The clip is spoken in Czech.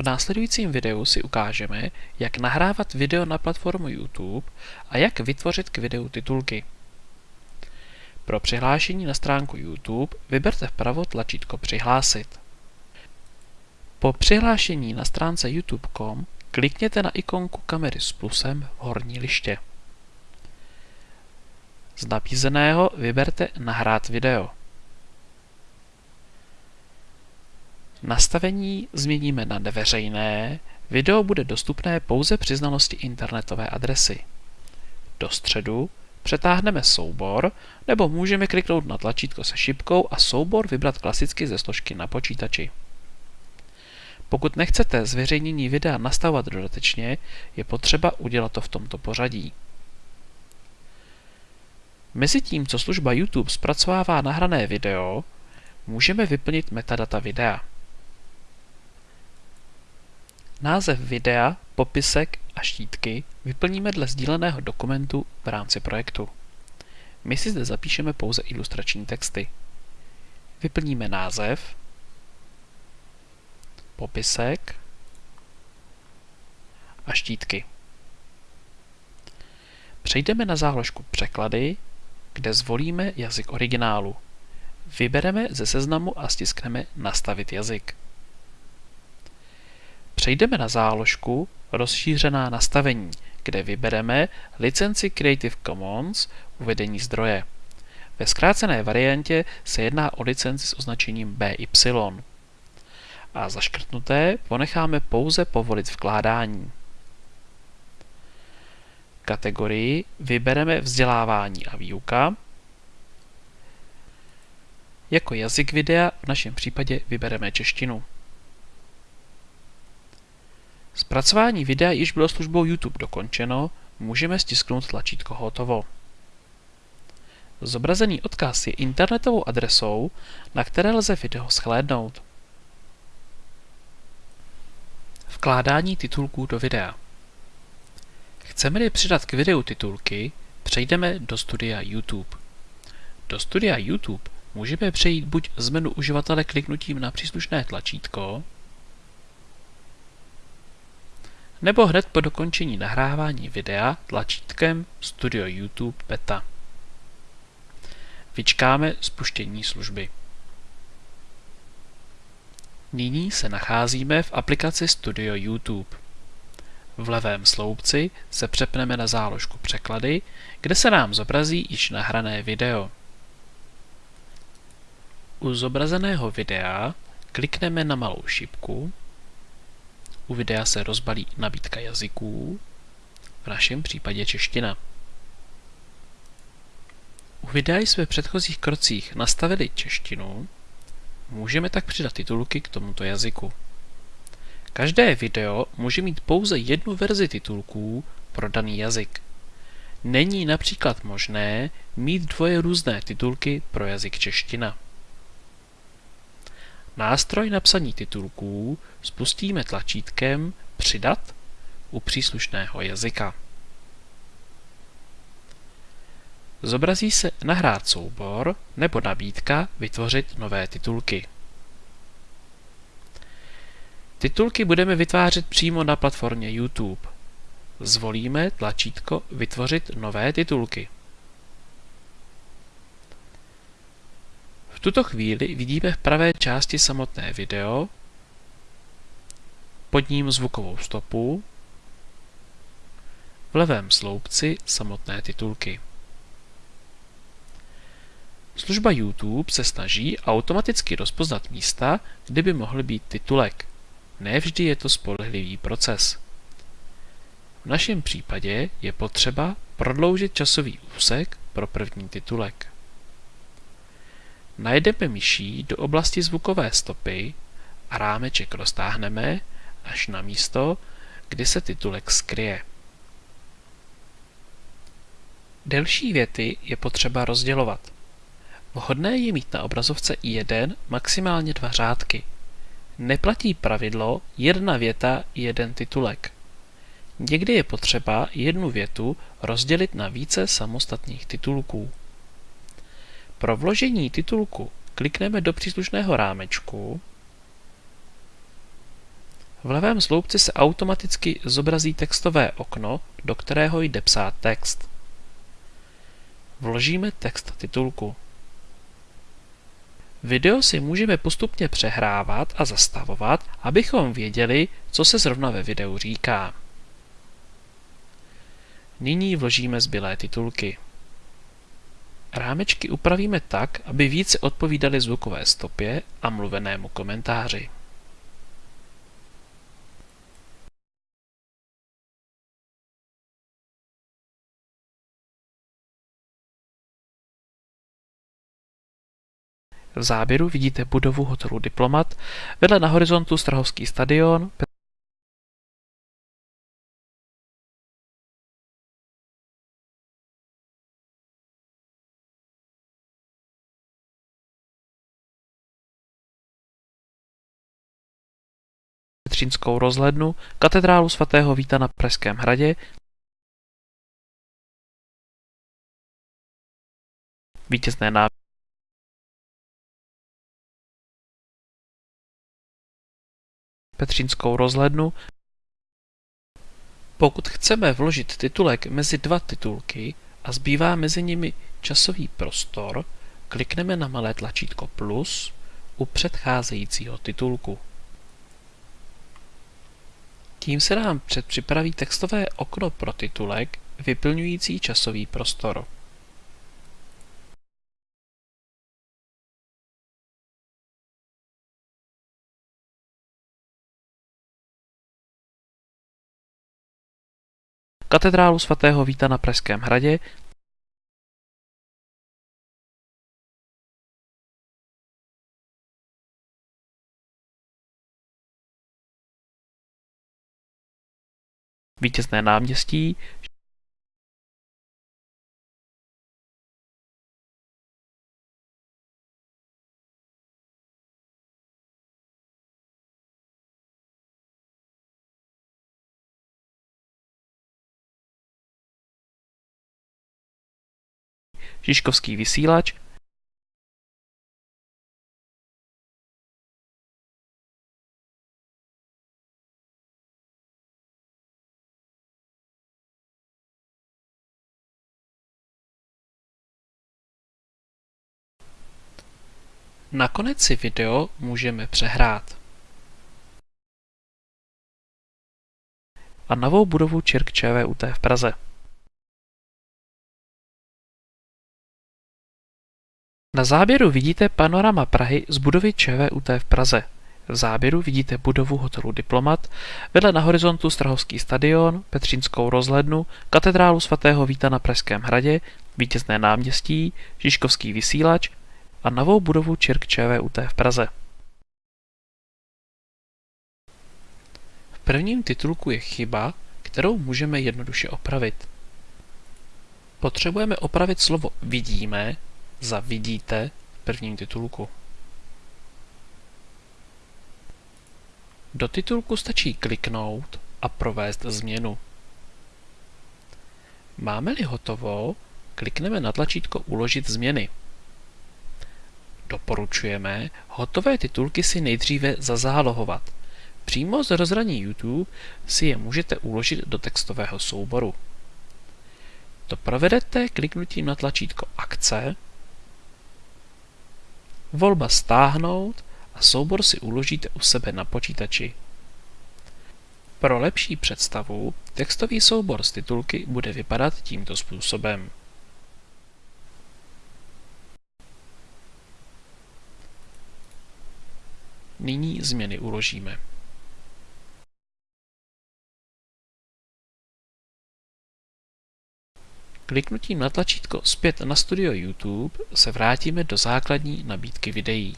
V následujícím videu si ukážeme, jak nahrávat video na platformu YouTube a jak vytvořit k videu titulky. Pro přihlášení na stránku YouTube vyberte vpravo tlačítko Přihlásit. Po přihlášení na stránce youtube.com klikněte na ikonku kamery s plusem v horní liště. Z nabízeného vyberte Nahrát video. Nastavení změníme na neveřejné, video bude dostupné pouze při znalosti internetové adresy. Do středu přetáhneme soubor, nebo můžeme kliknout na tlačítko se šipkou a soubor vybrat klasicky ze složky na počítači. Pokud nechcete zveřejnění videa nastavovat dodatečně, je potřeba udělat to v tomto pořadí. Mezitím, co služba YouTube zpracovává nahrané video, můžeme vyplnit metadata videa. Název videa, popisek a štítky vyplníme dle sdíleného dokumentu v rámci projektu. My si zde zapíšeme pouze ilustrační texty. Vyplníme název, popisek a štítky. Přejdeme na záložku Překlady, kde zvolíme jazyk originálu. Vybereme ze seznamu a stiskneme Nastavit jazyk. Přejdeme na záložku Rozšířená nastavení, kde vybereme licenci Creative Commons uvedení zdroje. Ve zkrácené variantě se jedná o licenci s označením BY. A zaškrtnuté ponecháme pouze povolit vkládání. Kategorii vybereme vzdělávání a výuka. Jako jazyk videa v našem případě vybereme češtinu. Zpracování videa již bylo službou YouTube dokončeno, můžeme stisknout tlačítko Hotovo. Zobrazený odkaz je internetovou adresou, na které lze video shlédnout. Vkládání titulků do videa Chceme-li přidat k videu titulky, přejdeme do studia YouTube. Do studia YouTube můžeme přejít buď z menu uživatele kliknutím na příslušné tlačítko, nebo hned po dokončení nahrávání videa tlačítkem Studio YouTube Beta. Vyčkáme spuštění služby. Nyní se nacházíme v aplikaci Studio YouTube. V levém sloupci se přepneme na záložku Překlady, kde se nám zobrazí již nahrané video. U zobrazeného videa klikneme na malou šipku u videa se rozbalí nabídka jazyků, v našem případě čeština. U videa jsme v předchozích krocích nastavili češtinu, můžeme tak přidat titulky k tomuto jazyku. Každé video může mít pouze jednu verzi titulků pro daný jazyk. Není například možné mít dvoje různé titulky pro jazyk čeština. Nástroj na psaní titulků spustíme tlačítkem Přidat u příslušného jazyka. Zobrazí se nahrát soubor nebo nabídka vytvořit nové titulky. Titulky budeme vytvářet přímo na platformě YouTube. Zvolíme tlačítko Vytvořit nové titulky. Tuto chvíli vidíme v pravé části samotné video, pod ním zvukovou stopu, v levém sloupci samotné titulky. Služba YouTube se snaží automaticky rozpoznat místa, kde by mohl být titulek. Nevždy je to spolehlivý proces. V našem případě je potřeba prodloužit časový úsek pro první titulek. Najdeme myší do oblasti zvukové stopy a rámeček roztáhneme až na místo, kdy se titulek skryje. Delší věty je potřeba rozdělovat. Vhodné je mít na obrazovce i jeden, maximálně dva řádky. Neplatí pravidlo jedna věta, jeden titulek. Někdy je potřeba jednu větu rozdělit na více samostatných titulků. Pro vložení titulku klikneme do příslušného rámečku, V levém sloupci se automaticky zobrazí textové okno, do kterého jde psát text. Vložíme text titulku. Video si můžeme postupně přehrávat a zastavovat, abychom věděli, co se zrovna ve videu říká. Nyní vložíme zbylé titulky. Rámečky upravíme tak, aby více odpovídaly zvukové stopě a mluvenému komentáři. V záběru vidíte budovu hotelu Diplomat, vedle na horizontu Strahovský stadion, Petřínskou rozhlednu, katedrálu svatého Víta na Pražském hradě, vítězné náměstí Petřínskou rozhlednu. Pokud chceme vložit titulek mezi dva titulky a zbývá mezi nimi časový prostor, klikneme na malé tlačítko plus u předcházejícího titulku. Tím se nám předpřipraví textové okno pro titulek vyplňující časový prostor. katedrálu svatého Víta na Pražském hradě vítězné náměstí, Žižkovský vysílač Nakonec si video můžeme přehrát. A novou budovu Čirk ČVUT v Praze. Na záběru vidíte panorama Prahy z budovy ČVUT v Praze. V záběru vidíte budovu hotelu Diplomat, vedle na horizontu Strahovský stadion, Petřínskou rozhlednu, katedrálu svatého Víta na Pražském hradě, vítězné náměstí, Žižkovský vysílač a novou budovu Čirk ČVUT v Praze. V prvním titulku je chyba, kterou můžeme jednoduše opravit. Potřebujeme opravit slovo vidíme za vidíte v prvním titulku. Do titulku stačí kliknout a provést změnu. Máme-li hotovo, klikneme na tlačítko Uložit změny. Doporučujeme hotové titulky si nejdříve zazálohovat. Přímo z rozhraní YouTube si je můžete uložit do textového souboru. To provedete kliknutím na tlačítko Akce volba stáhnout a soubor si uložíte u sebe na počítači. Pro lepší představu textový soubor z titulky bude vypadat tímto způsobem. Nyní změny uložíme. Kliknutím na tlačítko Zpět na studio YouTube se vrátíme do základní nabídky videí.